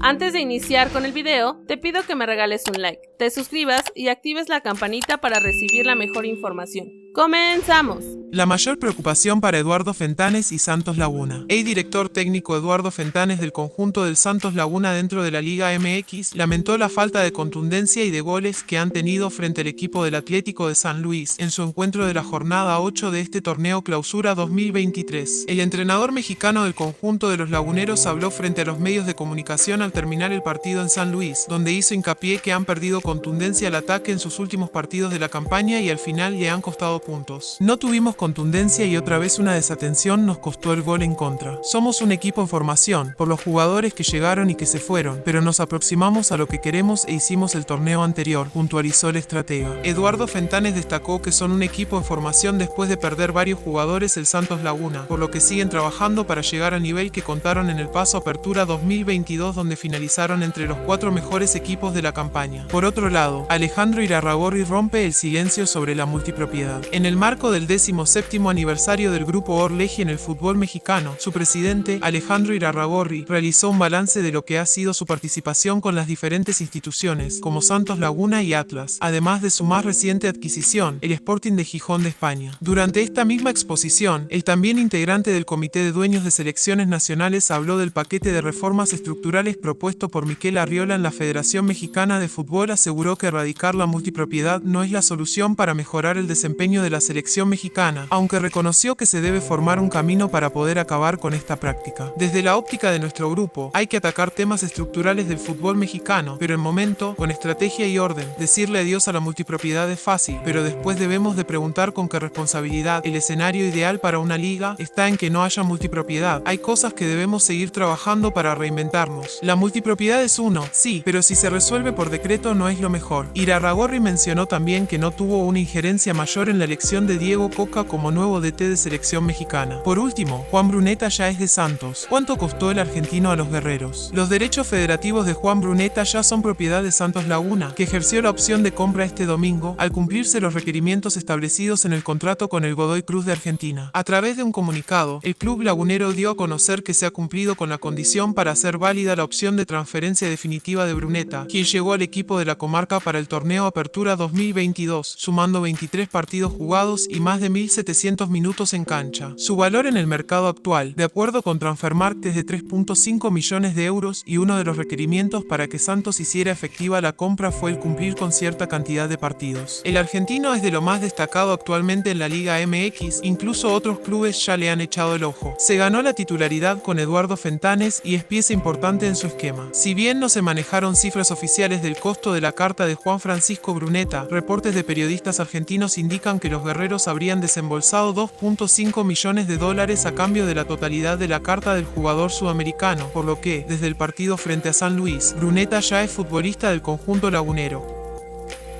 Antes de iniciar con el video, te pido que me regales un like, te suscribas y actives la campanita para recibir la mejor información. ¡Comenzamos! La mayor preocupación para Eduardo Fentanes y Santos Laguna. El director técnico Eduardo Fentanes del conjunto del Santos Laguna dentro de la Liga MX lamentó la falta de contundencia y de goles que han tenido frente al equipo del Atlético de San Luis en su encuentro de la jornada 8 de este torneo Clausura 2023. El entrenador mexicano del conjunto de los laguneros habló frente a los medios de comunicación al terminar el partido en San Luis, donde hizo hincapié que han perdido contundencia al ataque en sus últimos partidos de la campaña y al final le han costado puntos. No tuvimos contundencia y otra vez una desatención nos costó el gol en contra. Somos un equipo en formación, por los jugadores que llegaron y que se fueron, pero nos aproximamos a lo que queremos e hicimos el torneo anterior, puntualizó el estratega. Eduardo Fentanes destacó que son un equipo en formación después de perder varios jugadores el Santos Laguna, por lo que siguen trabajando para llegar al nivel que contaron en el paso Apertura 2022 donde finalizaron entre los cuatro mejores equipos de la campaña. Por otro lado, Alejandro Irarragorri rompe el silencio sobre la multipropiedad. En el marco del décimo séptimo aniversario del grupo Orleji en el fútbol mexicano, su presidente, Alejandro Irarragorri, realizó un balance de lo que ha sido su participación con las diferentes instituciones, como Santos Laguna y Atlas, además de su más reciente adquisición, el Sporting de Gijón de España. Durante esta misma exposición, el también integrante del Comité de Dueños de Selecciones Nacionales habló del paquete de reformas estructurales propuesto por Miquel Arriola en la Federación Mexicana de Fútbol aseguró que erradicar la multipropiedad no es la solución para mejorar el desempeño de la selección mexicana, aunque reconoció que se debe formar un camino para poder acabar con esta práctica. Desde la óptica de nuestro grupo, hay que atacar temas estructurales del fútbol mexicano, pero en momento, con estrategia y orden. Decirle adiós a la multipropiedad es fácil, pero después debemos de preguntar con qué responsabilidad. El escenario ideal para una liga está en que no haya multipropiedad. Hay cosas que debemos seguir trabajando para reinventarnos. La multipropiedad es uno, sí, pero si se resuelve por decreto no es lo mejor. Irarragorri mencionó también que no tuvo una injerencia mayor en la elección de Diego Coca como nuevo DT de selección mexicana. Por último, Juan Bruneta ya es de Santos. ¿Cuánto costó el argentino a los guerreros? Los derechos federativos de Juan Bruneta ya son propiedad de Santos Laguna, que ejerció la opción de compra este domingo al cumplirse los requerimientos establecidos en el contrato con el Godoy Cruz de Argentina. A través de un comunicado, el club lagunero dio a conocer que se ha cumplido con la condición para hacer válida la opción de transferencia definitiva de Bruneta, quien llegó al equipo de la comarca para el torneo Apertura 2022, sumando 23 partidos jugados y más de 1.000 700 minutos en cancha. Su valor en el mercado actual, de acuerdo con Transfermarkt, es de 3.5 millones de euros y uno de los requerimientos para que Santos hiciera efectiva la compra fue el cumplir con cierta cantidad de partidos. El argentino es de lo más destacado actualmente en la Liga MX, incluso otros clubes ya le han echado el ojo. Se ganó la titularidad con Eduardo Fentanes y es pieza importante en su esquema. Si bien no se manejaron cifras oficiales del costo de la carta de Juan Francisco Bruneta, reportes de periodistas argentinos indican que los guerreros habrían desembolsado embolsado 2.5 millones de dólares a cambio de la totalidad de la carta del jugador sudamericano, por lo que, desde el partido frente a San Luis, Bruneta ya es futbolista del conjunto lagunero.